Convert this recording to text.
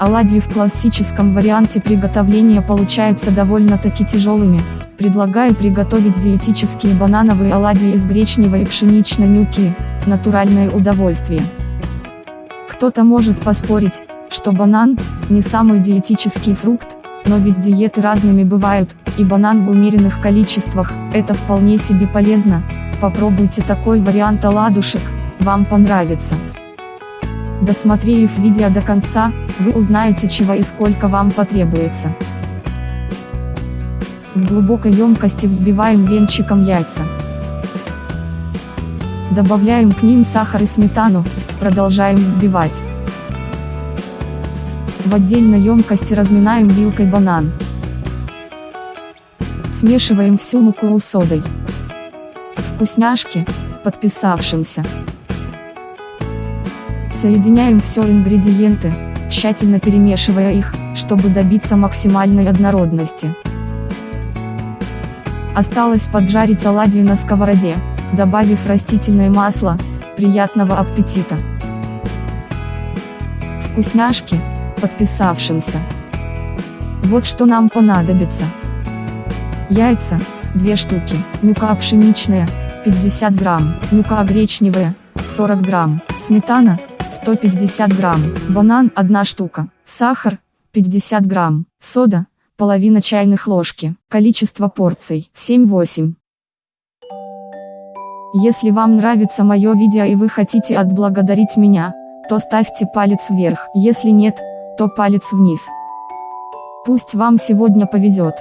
Оладьи в классическом варианте приготовления получаются довольно-таки тяжелыми. Предлагаю приготовить диетические банановые оладьи из гречневой и пшеничной мюки, натуральное удовольствие. Кто-то может поспорить, что банан – не самый диетический фрукт, но ведь диеты разными бывают, и банан в умеренных количествах – это вполне себе полезно. Попробуйте такой вариант оладушек, вам понравится. Досмотрев видео до конца, вы узнаете чего и сколько вам потребуется. В глубокой емкости взбиваем венчиком яйца. Добавляем к ним сахар и сметану, продолжаем взбивать. В отдельной емкости разминаем вилкой банан. Смешиваем всю муку с содой. Вкусняшки, подписавшимся. Соединяем все ингредиенты, тщательно перемешивая их, чтобы добиться максимальной однородности. Осталось поджарить оладьи на сковороде, добавив растительное масло, приятного аппетита. Вкусняшки, подписавшимся. Вот что нам понадобится. Яйца, 2 штуки, мука пшеничная, 50 грамм, мука гречневая, 40 грамм, сметана, 150 грамм, банан 1 штука, сахар, 50 грамм, сода, половина чайных ложки, количество порций, 7-8. Если вам нравится мое видео и вы хотите отблагодарить меня, то ставьте палец вверх, если нет, то палец вниз. Пусть вам сегодня повезет.